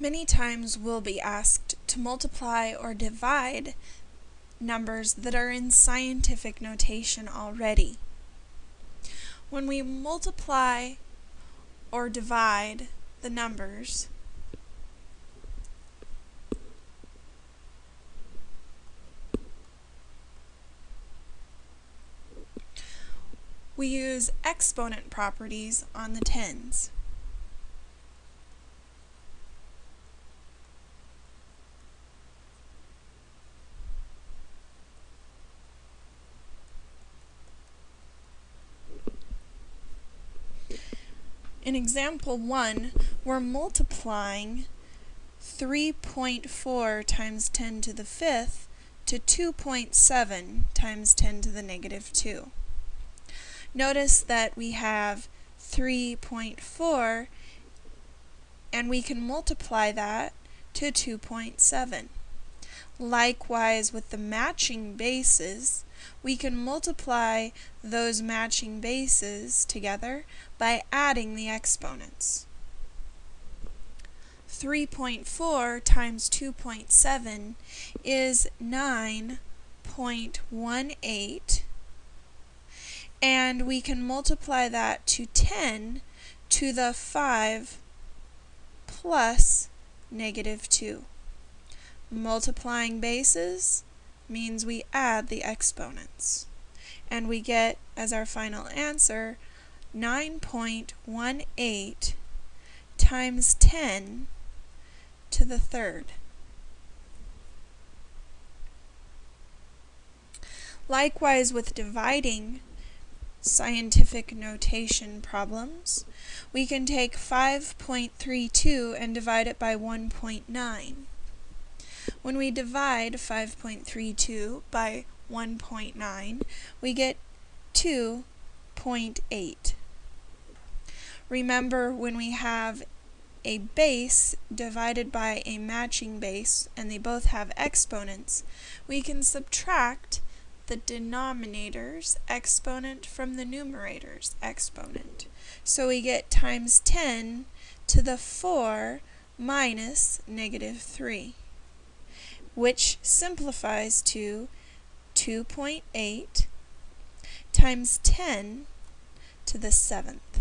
Many times we'll be asked to multiply or divide numbers that are in scientific notation already. When we multiply or divide the numbers, we use exponent properties on the tens. In example 1, we're multiplying 3.4 times 10 to the fifth to 2.7 times 10 to the negative 2. Notice that we have 3.4 and we can multiply that to 2.7. Likewise with the matching bases, we can multiply those matching bases together by adding the exponents. 3.4 times 2.7 is 9.18 and we can multiply that to 10 to the 5 plus negative 2. Multiplying bases means we add the exponents. And we get, as our final answer, 9.18 times 10 to the third. Likewise with dividing scientific notation problems, we can take 5.32 and divide it by 1.9. When we divide 5.32 by 1.9, we get 2.8. Remember, when we have a base divided by a matching base, and they both have exponents, we can subtract the denominator's exponent from the numerator's exponent. So we get times 10 to the 4 minus negative 3 which simplifies to 2.8 times 10 to the seventh.